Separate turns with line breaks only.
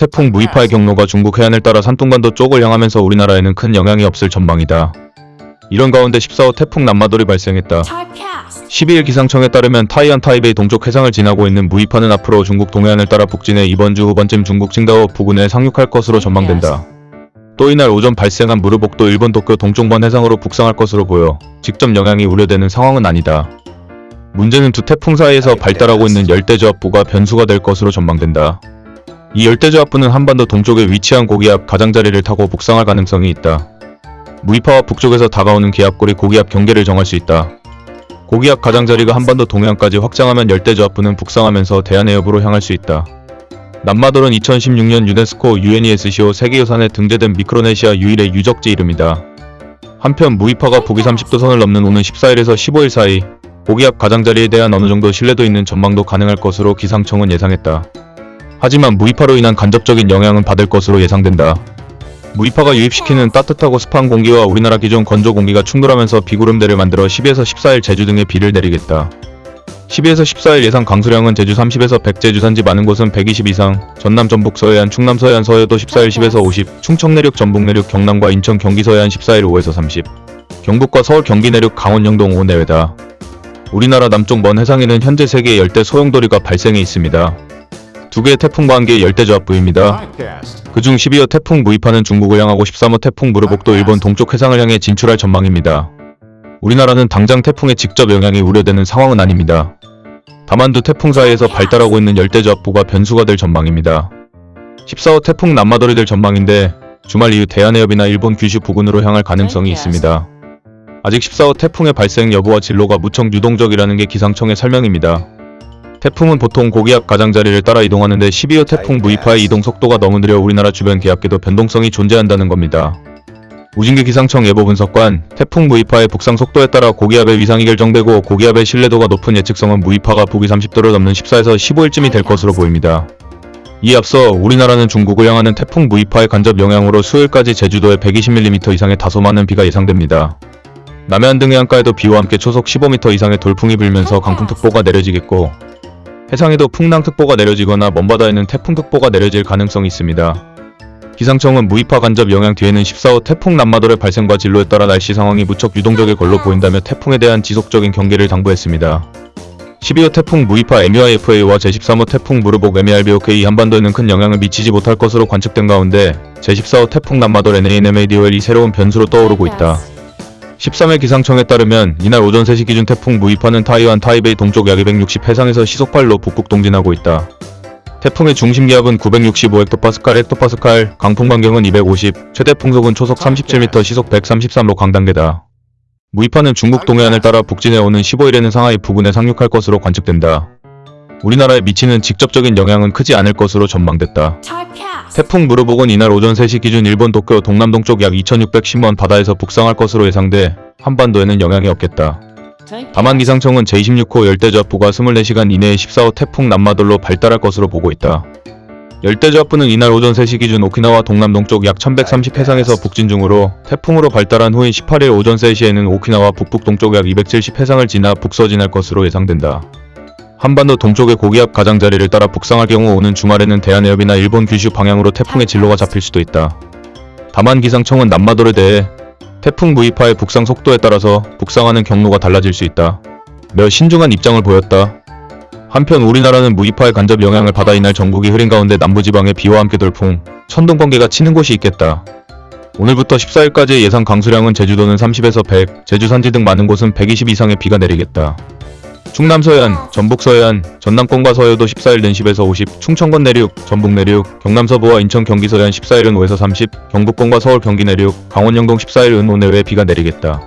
태풍 무이파의 경로가 중국 해안을 따라 산둥반도 쪽을 향하면서 우리나라에는 큰 영향이 없을 전망이다. 이런 가운데 14호 태풍 남마돌이 발생했다.
Typecast.
12일 기상청에 따르면 타이안 타이베이 동쪽 해상을 지나고 있는 무이파는 앞으로 중국 동해안을 따라 북진해 이번 주 후반쯤 중국 칭다오 부근에 상륙할 것으로 전망된다. 또 이날 오전 발생한 무르복도 일본 도쿄 동쪽반 해상으로 북상할 것으로 보여 직접 영향이 우려되는 상황은 아니다. 문제는 두 태풍 사이에서 발달하고 있는 열대저압부가 변수가 될 것으로 전망된다. 이 열대저압부는 한반도 동쪽에 위치한 고기압 가장자리를 타고 북상할 가능성이 있다. 무이파와 북쪽에서 다가오는 기압골이 고기압 경계를 정할 수 있다. 고기압 가장자리가 한반도 동해안까지 확장하면 열대저압부는 북상하면서 대한해협으로 향할 수 있다. 남마돌은 2016년 유네스코 UNESCO 세계유산에 등재된 미크로네시아 유일의 유적지 이름이다. 한편 무이파가 북위 30도 선을 넘는 오는 14일에서 15일 사이 고기압 가장자리에 대한 어느 정도 신뢰도 있는 전망도 가능할 것으로 기상청은 예상했다. 하지만 무이파로 인한 간접적인 영향은 받을 것으로 예상된다. 무이파가 유입시키는 따뜻하고 습한 공기와 우리나라 기존 건조 공기가 충돌하면서 비구름대를 만들어 10에서 14일 제주 등에 비를 내리겠다. 12에서 14일 예상 강수량은 제주 30에서 100, 제주 산지 많은 곳은 120 이상, 전남 전북 서해안, 충남 서해안 서해도 14일 10에서 50, 충청 내륙 전북 내륙 경남과 인천 경기 서해안 14일 5에서 30, 경북과 서울 경기 내륙 강원 영동 5 내외다. 우리나라 남쪽 먼 해상에는 현재 3개의 열대 소용돌이가 발생해 있습니다. 두 개의 태풍과 한 개의 열대저압부입니다.
Typecast.
그중 12호 태풍 무이파는 중국을 향하고 13호 태풍 무르복도 일본 동쪽 해상을 향해 진출할 전망입니다. 우리나라는 당장 태풍의 직접 영향이 우려되는 상황은 아닙니다. 다만 두 태풍 사이에서 발달하고 있는 열대저압부가 변수가 될 전망입니다. 14호 태풍 남마돌이 될 전망인데 주말 이후 대한해협이나 일본 규슈 부근으로 향할 가능성이 있습니다. 아직 14호 태풍의 발생 여부와 진로가 무척 유동적이라는 게 기상청의 설명입니다. 태풍은 보통 고기압 가장자리를 따라 이동하는데 12호 태풍 무이파의 이동 속도가 너무 느려 우리나라 주변 기압계도 변동성이 존재한다는 겁니다. 우진기 기상청 예보 분석관, 태풍 무이파의 북상 속도에 따라 고기압의 위상이 결정되고 고기압의 신뢰도가 높은 예측성은 무이파가 북위 30도를 넘는 14에서 15일쯤이 될 것으로 보입니다. 이에 앞서 우리나라는 중국을 향하는 태풍 무이파의 간접 영향으로 수요일까지 제주도에 120mm 이상의 다소 많은 비가 예상됩니다. 남해안 등 해안가에도 비와 함께 초속 15m 이상의 돌풍이 불면서 강풍특보가 내려지겠고 해상에도 풍랑특보가 내려지거나 먼바다에는 태풍특보가 내려질 가능성이 있습니다. 기상청은 무이파 간접 영향 뒤에는 14호 태풍 남마돌의 발생과 진로에 따라 날씨 상황이 무척 유동적일 걸로 보인다며 태풍에 대한 지속적인 경계를 당부했습니다. 12호 태풍 무이파 MUIFA와 제13호 태풍 무르복 MARBOK 한반도에는 큰 영향을 미치지 못할 것으로 관측된 가운데 제14호 태풍 남마돌 NANMADOL이 새로운 변수로 떠오르고 있다. 13일 기상청에 따르면 이날 오전 3시 기준 태풍 무이파는 타이완 타이베이 동쪽 약 260 해상에서 시속발로 북극 동진하고 있다. 태풍의 중심 기압은 965헥토파스칼 헥토파스칼, 강풍 반경은 250, 최대 풍속은 초속 37m, 시속 133로 강단계다. 무이파는 중국 동해안을 따라 북진해 오는 15일에는 상하이 부근에 상륙할 것으로 관측된다. 우리나라에 미치는 직접적인 영향은 크지 않을 것으로 전망됐다. 태풍 무르복은 이날 오전 3시 기준 일본 도쿄 동남동쪽 약 2610원 바다에서 북상할 것으로 예상돼 한반도에는 영향이 없겠다. 다만 기상청은 제26호 열대저압부가 24시간 이내에 14호 태풍 남마돌로 발달할 것으로 보고 있다. 열대저압부는 이날 오전 3시 기준 오키나와 동남동쪽 약 1130 해상에서 북진 중으로 태풍으로 발달한 후인 18일 오전 3시에는 오키나와 북북동쪽 약 270 해상을 지나 북서진할 것으로 예상된다. 한반도 동쪽의 고기압 가장자리를 따라 북상할 경우 오는 주말에는 대한해협이나 일본 규슈 방향으로 태풍의 진로가 잡힐 수도 있다. 다만 기상청은 남마돌에 대해 태풍 무이파의 북상 속도에 따라서 북상하는 경로가 달라질 수 있다. 매우 신중한 입장을 보였다. 한편 우리나라는 무이파의 간접 영향을 받아 이날 전국이 흐린 가운데 남부지방에 비와 함께 돌풍, 천둥 번개가 치는 곳이 있겠다. 오늘부터 14일까지의 예상 강수량은 제주도는 30에서 100, 제주 산지 등 많은 곳은 120 이상의 비가 내리겠다. 충남 서해안, 전북 서해안, 전남권과 서해도 14일 는 10에서 50, 충청권 내륙, 전북 내륙, 경남 서부와 인천 경기 서해안 14일은 5에서 30, 경북권과 서울 경기 내륙, 강원 영동 14일 은 5 내외 비가 내리겠다.